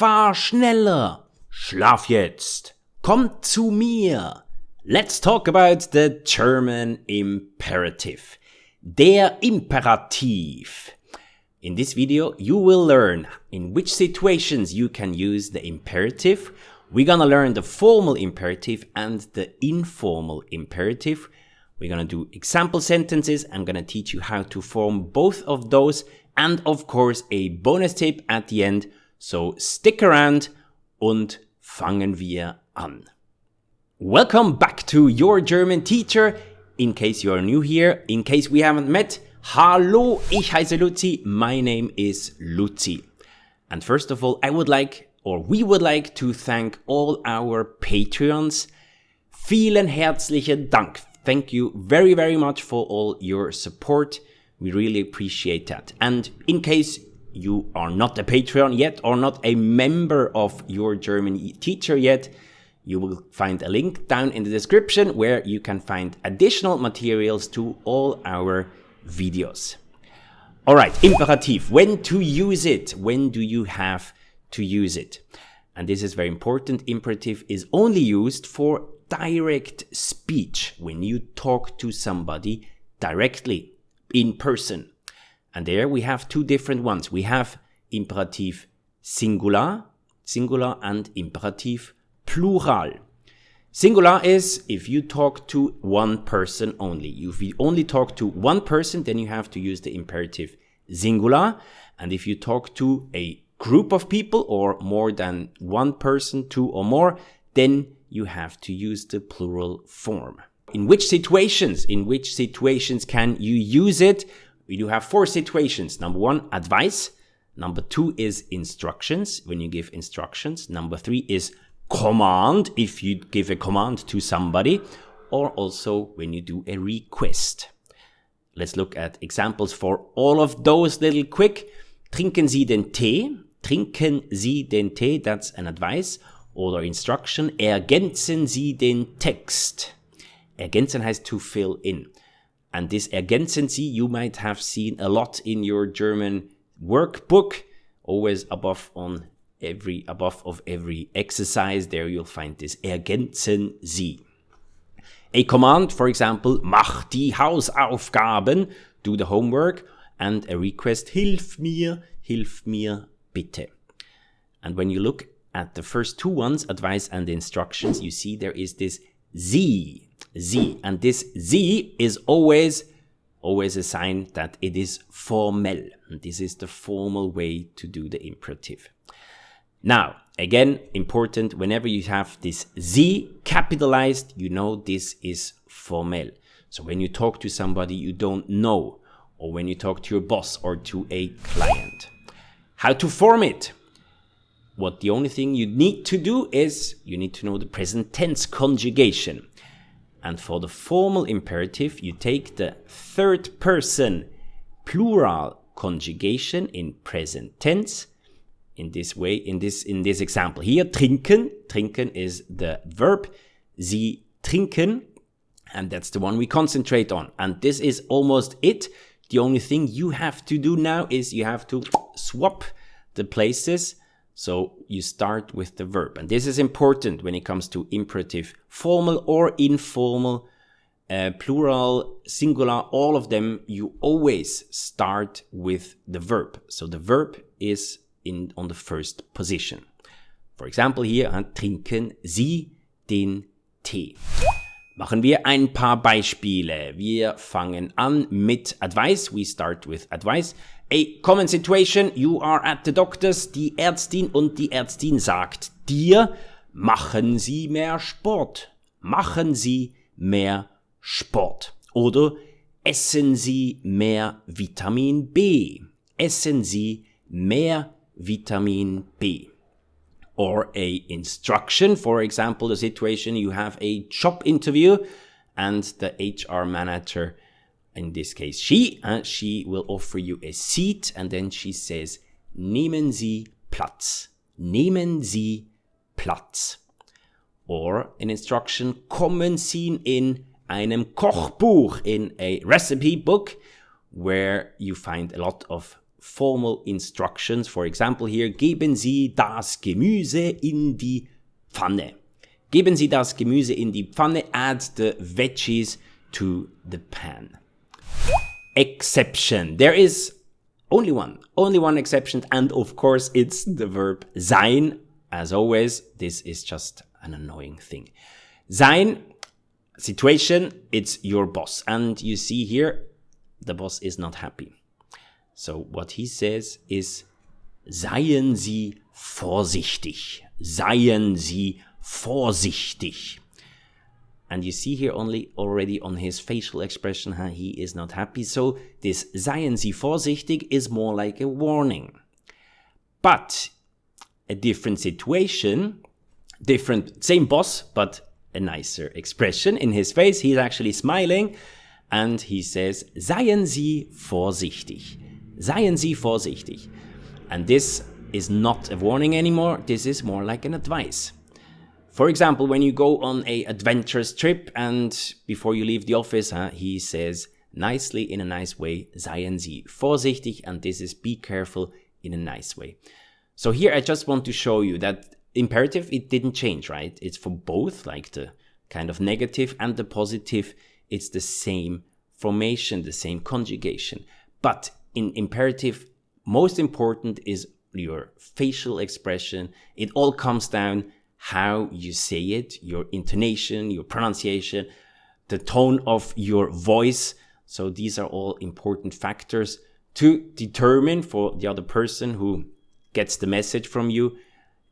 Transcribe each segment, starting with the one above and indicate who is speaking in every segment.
Speaker 1: Fahr schneller. Schlaf jetzt. Komm zu mir. Let's talk about the German imperative. Der Imperativ. In this video, you will learn in which situations you can use the imperative. We're gonna learn the formal imperative and the informal imperative. We're gonna do example sentences. I'm gonna teach you how to form both of those and of course a bonus tip at the end. So stick around und fangen wir an. Welcome back to your German teacher. In case you are new here, in case we haven't met, Hallo, ich heiße Luzi. My name is Luzi. And first of all, I would like, or we would like to thank all our Patreons. Vielen herzlichen Dank. Thank you very, very much for all your support. We really appreciate that. And in case you are not a Patreon yet or not a member of your German teacher yet, you will find a link down in the description where you can find additional materials to all our videos. All right, imperative, when to use it? When do you have to use it? And this is very important. Imperative is only used for direct speech when you talk to somebody directly in person. And there we have two different ones. We have imperative singular, singular and imperative plural. Singular is if you talk to one person only. If you only talk to one person, then you have to use the imperative singular. And if you talk to a group of people or more than one person, two or more, then you have to use the plural form. In which situations, in which situations can you use it? We do have four situations. Number one, advice. Number two is instructions, when you give instructions. Number three is command if you give a command to somebody or also when you do a request. Let's look at examples for all of those little quick. Trinken Sie den Tee? Trinken Sie den Tee? That's an advice or instruction. Ergänzen Sie den Text? Ergänzen has to fill in. And this ergänzen Sie you might have seen a lot in your German workbook, always above on every above of every exercise there you'll find this ergänzen Sie. A command, for example, mach die Hausaufgaben, do the homework, and a request, hilf mir, hilf mir bitte. And when you look at the first two ones, advice and instructions, you see there is this Sie, Sie, and this Z is always, always a sign that it is formel. This is the formal way to do the imperative. Now, again, important, whenever you have this Z capitalized, you know this is formel. So when you talk to somebody you don't know, or when you talk to your boss or to a client. How to form it? What the only thing you need to do is you need to know the present tense conjugation. And for the formal imperative, you take the third person plural conjugation in present tense in this way, in this, in this example here, trinken, trinken is the verb, sie trinken, and that's the one we concentrate on. And this is almost it. The only thing you have to do now is you have to swap the places. So you start with the verb. And this is important when it comes to imperative, formal or informal, uh, plural, singular, all of them, you always start with the verb. So the verb is in, on the first position. For example hier, trinken Sie den Tee. Machen wir ein paar Beispiele. Wir fangen an mit Advice. We start with Advice. A common situation, you are at the doctor's, die Ärztin und die Ärztin sagt dir, machen Sie mehr Sport. Machen Sie mehr Sport. Oder essen Sie mehr Vitamin B. Essen Sie mehr vitamin B. Or a instruction, for example, the situation you have a job interview and the HR manager, in this case she, uh, she will offer you a seat and then she says, nehmen Sie Platz. Nehmen Sie Platz. Or an instruction, kommen Sie in einem Kochbuch, in a recipe book, where you find a lot of formal instructions. For example, here, geben Sie das Gemüse in die Pfanne. Geben Sie das Gemüse in die Pfanne, add the veggies to the pan. Exception. There is only one, only one exception, and of course it's the verb sein. As always, this is just an annoying thing. Sein, situation, it's your boss. And you see here, the boss is not happy. So what he says is, seien Sie vorsichtig. Seien Sie vorsichtig. And you see here only already on his facial expression how he is not happy. So this seien Sie vorsichtig is more like a warning. But a different situation, different, same boss, but a nicer expression in his face. He's actually smiling and he says, Seien Sie vorsichtig. Seien Sie vorsichtig. And this is not a warning anymore. This is more like an advice. For example, when you go on a adventurous trip and before you leave the office, huh, he says nicely in a nice way, seien Sie vorsichtig, and this is be careful in a nice way. So here I just want to show you that imperative, it didn't change, right? It's for both, like the kind of negative and the positive, it's the same formation, the same conjugation. But in imperative, most important is your facial expression. It all comes down how you say it, your intonation, your pronunciation, the tone of your voice. So these are all important factors to determine for the other person who gets the message from you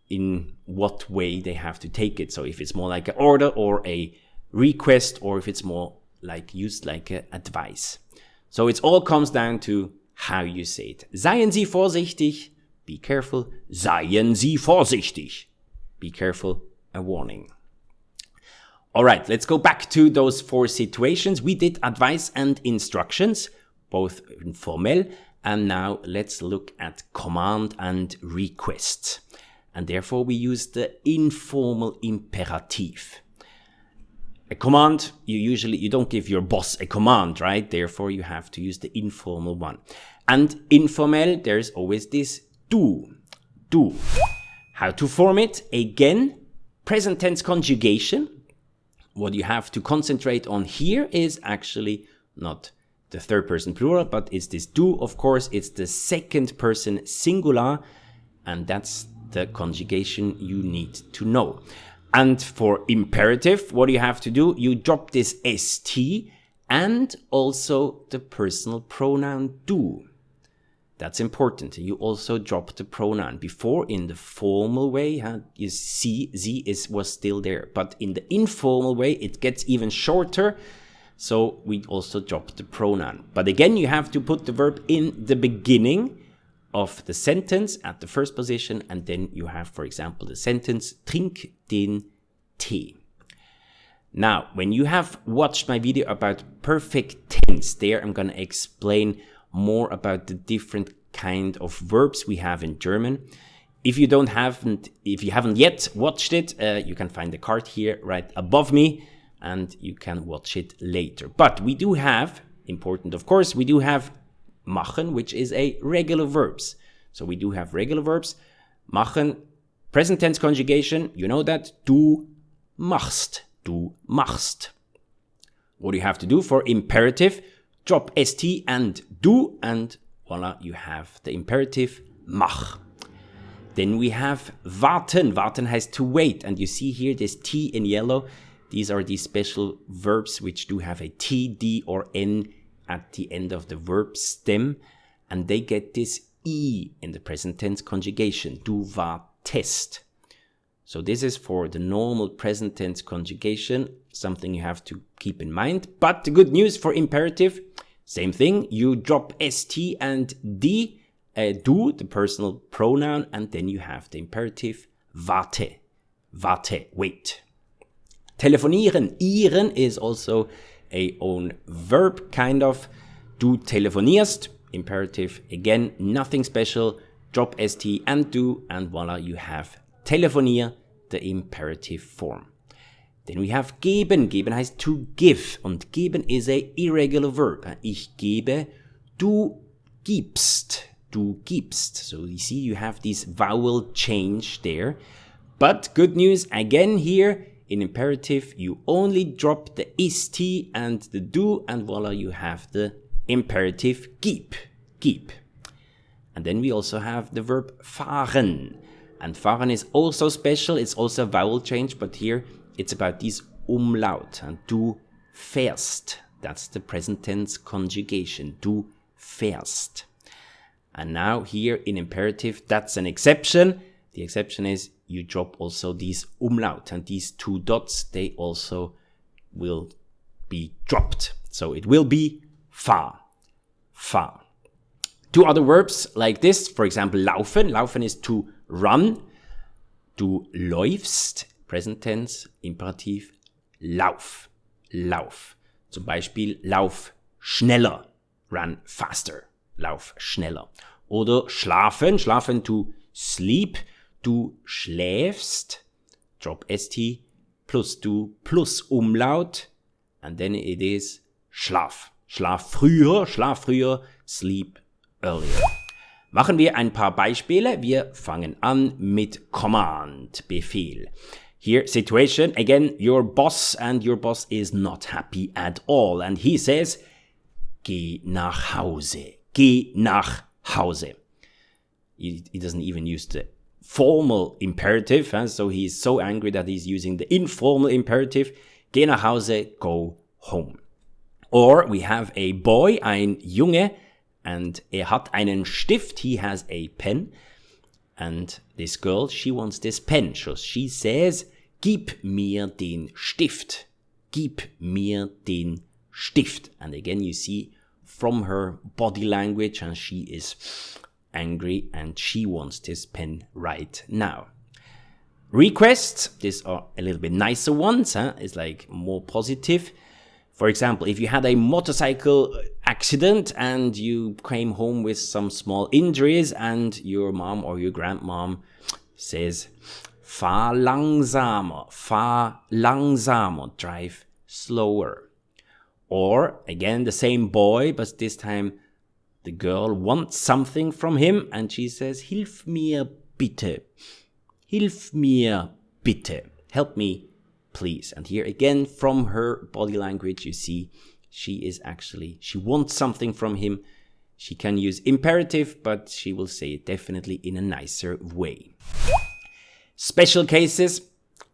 Speaker 1: in what way they have to take it. So if it's more like an order or a request, or if it's more like used like advice. So it all comes down to how you say it. Seien Sie vorsichtig. Be careful. Seien Sie vorsichtig be careful, a warning. All right, let's go back to those four situations. We did advice and instructions, both informal, and now let's look at command and request. And therefore we use the informal imperative. A command, you usually, you don't give your boss a command, right? Therefore you have to use the informal one. And informal, there's always this du, du. How to form it? Again, present tense conjugation. What you have to concentrate on here is actually not the third person plural, but it's this do, of course, it's the second person singular, and that's the conjugation you need to know. And for imperative, what do you have to do? You drop this st and also the personal pronoun du. That's important. You also drop the pronoun. Before, in the formal way, huh, you see z is was still there. But in the informal way, it gets even shorter. So we also drop the pronoun. But again, you have to put the verb in the beginning of the sentence at the first position. And then you have, for example, the sentence, trink den Tee. Now, when you have watched my video about perfect tense, there I'm going to explain more about the different kind of verbs we have in German. If you don't haven't, if you haven't yet watched it, uh, you can find the card here right above me and you can watch it later. But we do have, important of course, we do have machen, which is a regular verbs. So we do have regular verbs. Machen, present tense conjugation, you know that, du machst, du machst. What do you have to do for imperative? Drop st and du, and voila, you have the imperative mach. Then we have warten. Warten has to wait. And you see here this T in yellow. These are these special verbs which do have a T, D, or N at the end of the verb stem. And they get this E in the present tense conjugation. Du wartest. So this is for the normal present tense conjugation, something you have to keep in mind. But the good news for imperative, same thing, you drop st and d, uh, the personal pronoun, and then you have the imperative warte, warte, wait. Telefonieren, ieren is also a own verb, kind of. Du telefonierst, imperative, again, nothing special, drop st and do, and voila, you have telefonier, the imperative form. Then we have geben. Geben heißt to give. Und geben is a irregular verb. Ich gebe, du gibst. du gibst. So you see you have this vowel change there. But good news again here in imperative you only drop the ist and the du and voila you have the imperative gib, gib. And then we also have the verb fahren. And fahren is also special, it's also a vowel change, but here it's about this umlaut and du fährst. That's the present tense conjugation, du fährst. And now here in imperative, that's an exception. The exception is you drop also these umlaut and these two dots, they also will be dropped. So it will be fahr, fahr. Two other verbs like this, for example, laufen. Laufen is to run. Du läufst, present tense, imperativ, lauf, lauf. Zum Beispiel, lauf schneller, run faster, lauf schneller. Oder schlafen, schlafen to sleep, du schläfst, drop st, plus du plus Umlaut, and then it is schlaf. Schlaf früher, schlaf früher, sleep earlier. Machen wir ein paar Beispiele. Wir fangen an mit Command, Befehl. Here, situation, again, your boss and your boss is not happy at all. And he says, geh nach Hause. Geh nach Hause. He, he doesn't even use the formal imperative. And so he's so angry that he's using the informal imperative. Geh nach Hause, go home. Or we have a boy, ein Junge, and er hat einen Stift. He has a pen. And this girl, she wants this pen. So she says, Gib mir den Stift. Gib mir den Stift. And again, you see from her body language, and she is angry and she wants this pen right now. Requests, these are a little bit nicer ones, huh? it's like more positive. For example, if you had a motorcycle accident and you came home with some small injuries and your mom or your grandmom says, fahr langsamer, fahr langsamer, drive slower. Or again, the same boy, but this time the girl wants something from him and she says, Hilf mir bitte. Hilf mir bitte. Help me please. And here again, from her body language, you see she is actually, she wants something from him. She can use imperative, but she will say it definitely in a nicer way. Special cases,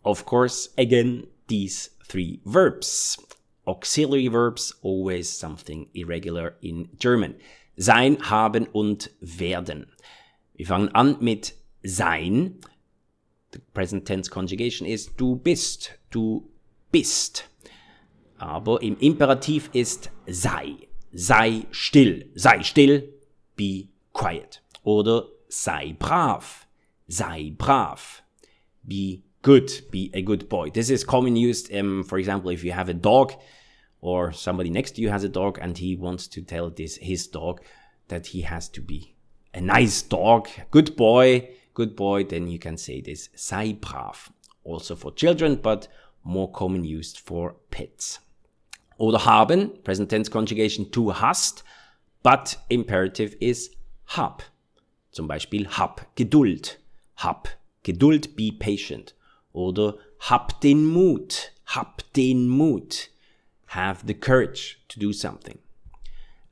Speaker 1: of course, again, these three verbs. Auxiliary verbs, always something irregular in German. Sein, haben und werden. Wir fangen an mit sein. The present tense conjugation is du bist, du bist. Aber im Imperativ ist sei. Sei still, sei still, be quiet. Oder sei brav, sei brav. Be good, be a good boy. This is commonly used, um, for example, if you have a dog or somebody next to you has a dog and he wants to tell this his dog that he has to be a nice dog, good boy, good boy, then you can say this sei brav. Also for children, but more common used for pets. Oder haben, present tense conjugation du hast, but imperative is hab. Zum Beispiel hab Geduld, hab Geduld, be patient. Oder hab den Mut, hab den Mut, have the courage to do something.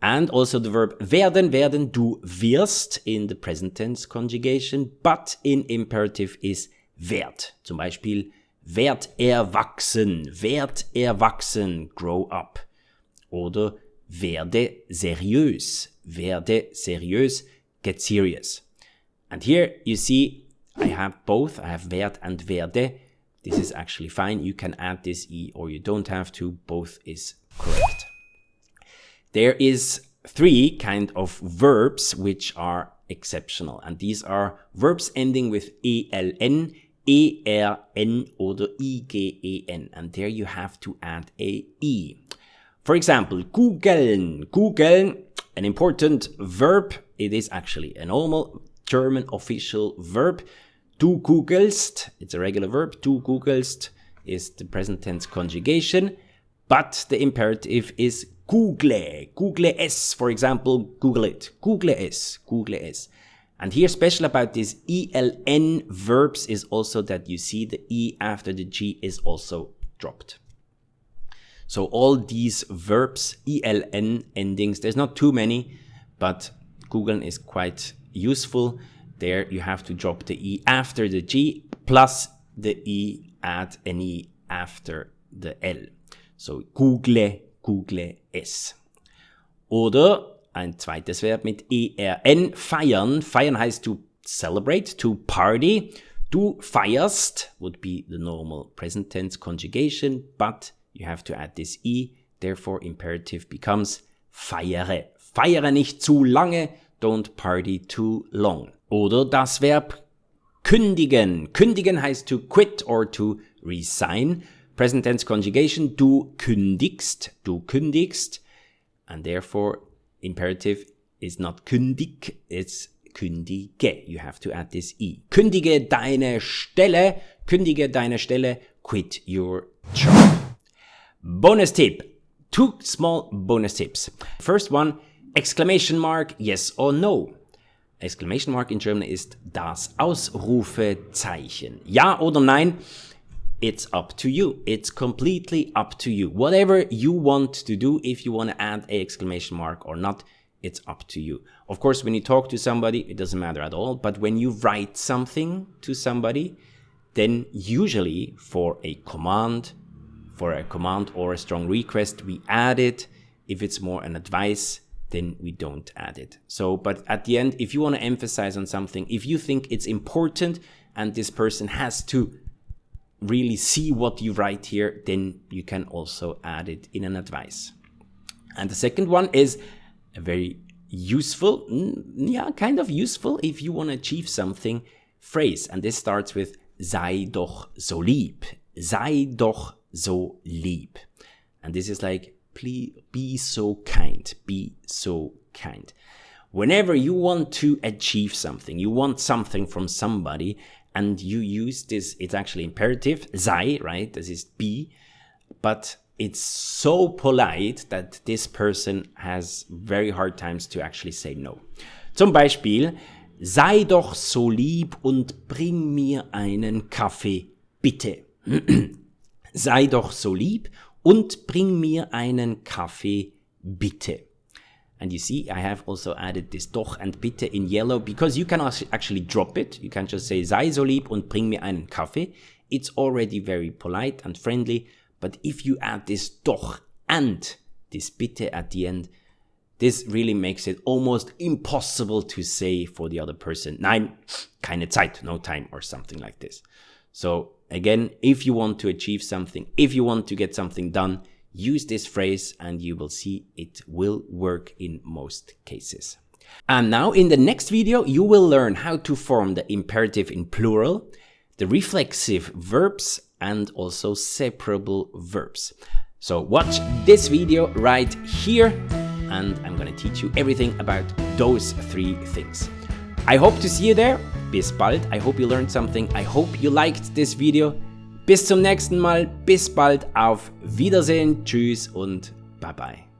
Speaker 1: And also the verb werden, werden, du wirst in the present tense conjugation, but in imperative is werd. Zum Beispiel werd erwachsen, werd erwachsen, grow up. Oder werde seriös, werde seriös, get serious. And here you see I have both, I have werd and werde. This is actually fine. You can add this e or you don't have to, both is correct. There is three kind of verbs which are exceptional. And these are verbs ending with ELN, ERN oder IGEN. And there you have to add a E. For example, googeln. Googeln, an important verb. It is actually a normal German official verb. Du googelst, it's a regular verb. Du googelst is the present tense conjugation. But the imperative is Google, Google es, for example, Google it, Google es, Google es. And here special about this ELN verbs is also that you see the E after the G is also dropped. So all these verbs, ELN endings, there's not too many, but Google is quite useful. There you have to drop the E after the G plus the E add an E after the L. So Google, Google es. Oder ein zweites Verb mit ERN, feiern. Feiern heißt to celebrate, to party. Du feierst would be the normal present tense conjugation, but you have to add this E, therefore imperative becomes feiere. Feiere nicht zu lange, don't party too long. Oder das Verb kündigen. Kündigen heißt to quit or to resign. Present tense conjugation, du kündigst, du kündigst. And therefore imperative is not kündig, it's kündige. You have to add this E. Kündige deine Stelle, kündige deine Stelle, quit your job. Bonus tip. Two small bonus tips. First one, exclamation mark, yes or no. Exclamation mark in German ist das Ausrufezeichen. Ja oder nein? It's up to you. It's completely up to you. Whatever you want to do, if you want to add a exclamation mark or not, it's up to you. Of course, when you talk to somebody, it doesn't matter at all. But when you write something to somebody, then usually for a command, for a command or a strong request, we add it. If it's more an advice, then we don't add it. So, but at the end, if you want to emphasize on something, if you think it's important and this person has to really see what you write here, then you can also add it in an advice. And the second one is a very useful, yeah, kind of useful if you want to achieve something phrase. And this starts with sei doch so lieb. Sei doch so lieb. And this is like, please be so kind. Be so kind. Whenever you want to achieve something, you want something from somebody, and you use this, it's actually imperative, sei, right? This is be, but it's so polite that this person has very hard times to actually say no. Zum Beispiel, sei doch so lieb und bring mir einen Kaffee, bitte. sei doch so lieb und bring mir einen Kaffee, bitte. And you see, I have also added this doch and bitte in yellow because you can actually drop it. You can just say sei so lieb und bring mir einen Kaffee. It's already very polite and friendly. But if you add this doch and this bitte at the end, this really makes it almost impossible to say for the other person, nein, keine Zeit, no time or something like this. So again, if you want to achieve something, if you want to get something done, use this phrase and you will see it will work in most cases. And now in the next video, you will learn how to form the imperative in plural, the reflexive verbs, and also separable verbs. So watch this video right here, and I'm gonna teach you everything about those three things. I hope to see you there. Bis bald. I hope you learned something. I hope you liked this video. Bis zum nächsten Mal, bis bald, auf Wiedersehen, tschüss und bye bye.